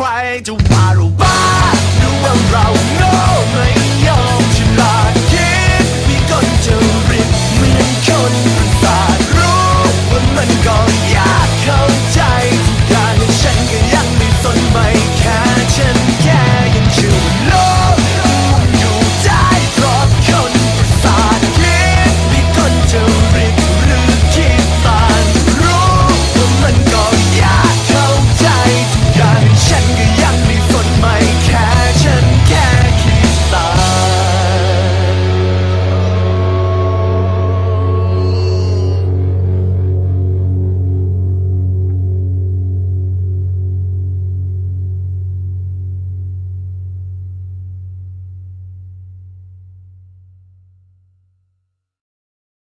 ใครจะว่าหรือว่าหรือว่าเรา